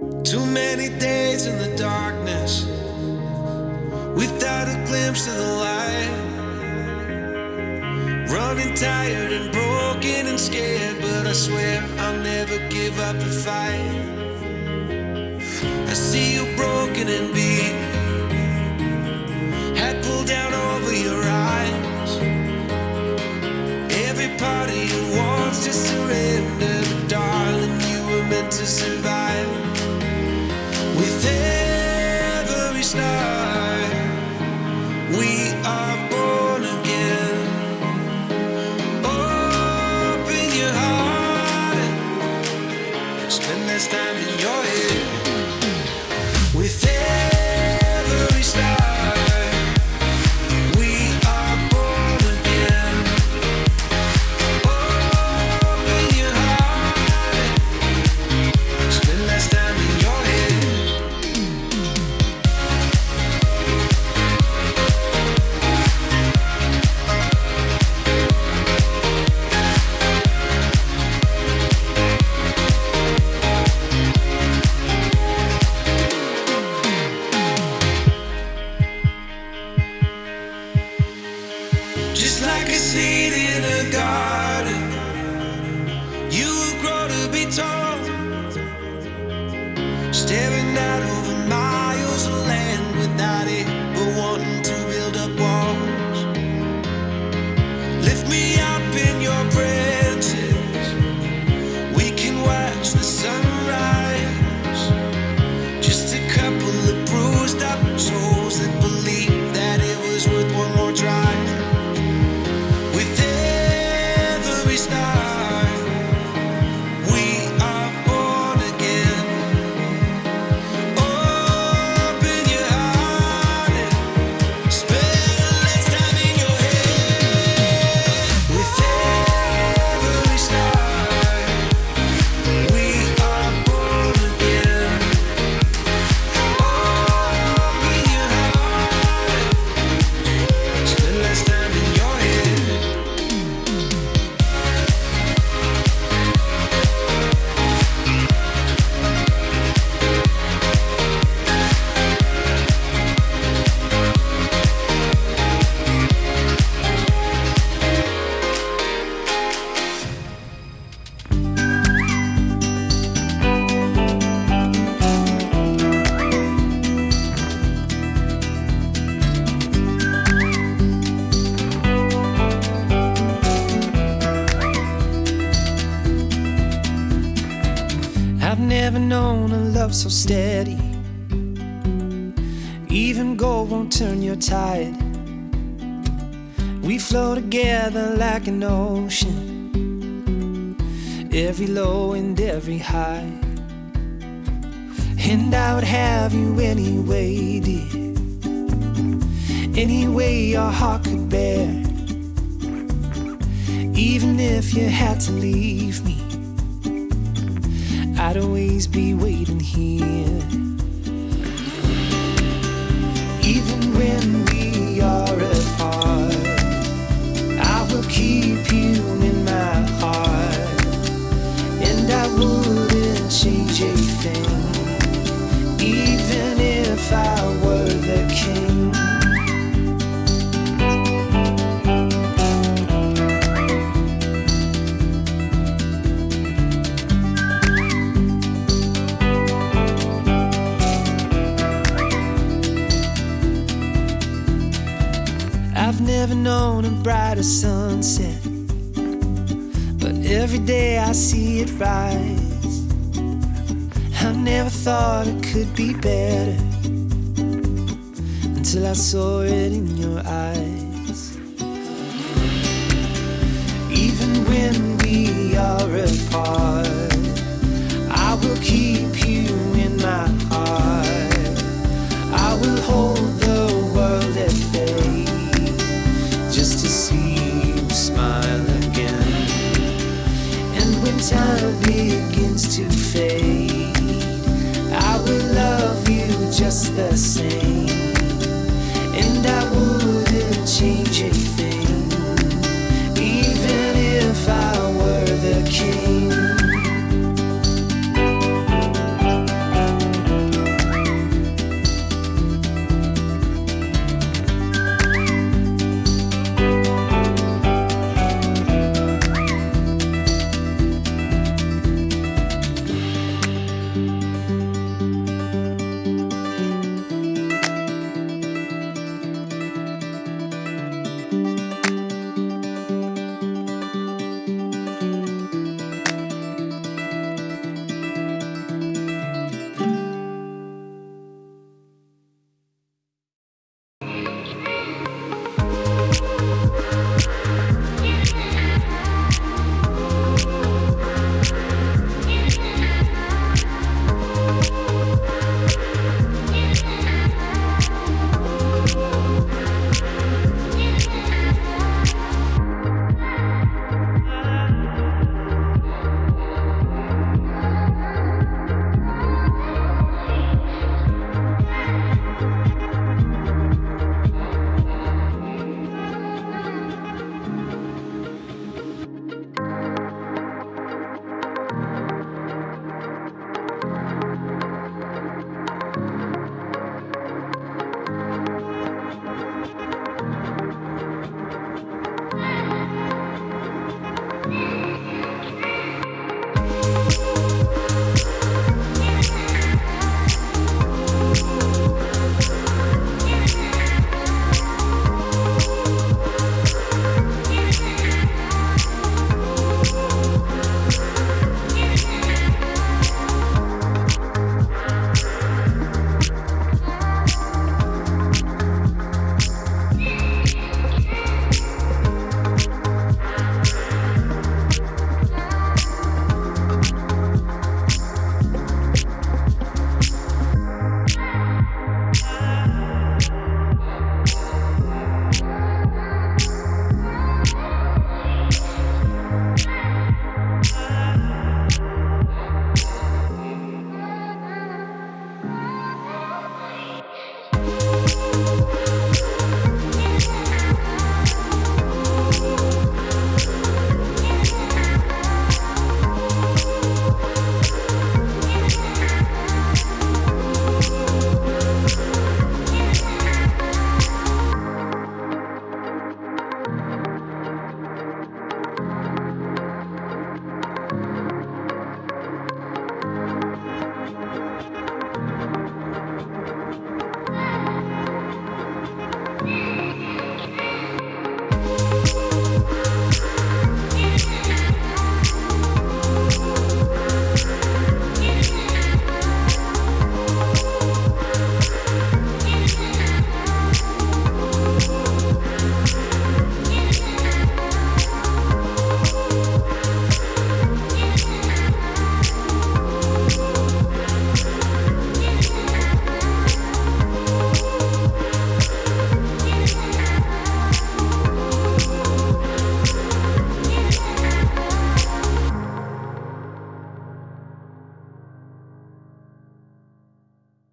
Too many days in the darkness without a glimpse of the light. Running tired and broken and scared, but I swear I'll never give up the fight. I see you broken and beat, head pulled down over your eyes. Every part of you wants to surrender, but darling, you were meant to survive. Seed in a garden, you will grow to be tall. Staring out over miles of land without it, but wanting to build up walls. Lift me up in your branches. We can watch the sunrise. Just a couple of bruised up souls that believe that it was worth one never known a love so steady. Even gold won't turn your tide. We flow together like an ocean, every low and every high. And I would have you anyway, dear. Any way your heart could bear. Even if you had to leave me. I'd always be waiting here. Never known a brighter sunset, but every day I see it rise. I never thought it could be better until I saw it in your eyes. Even when we are apart, I will keep you just the same, and I wouldn't change it.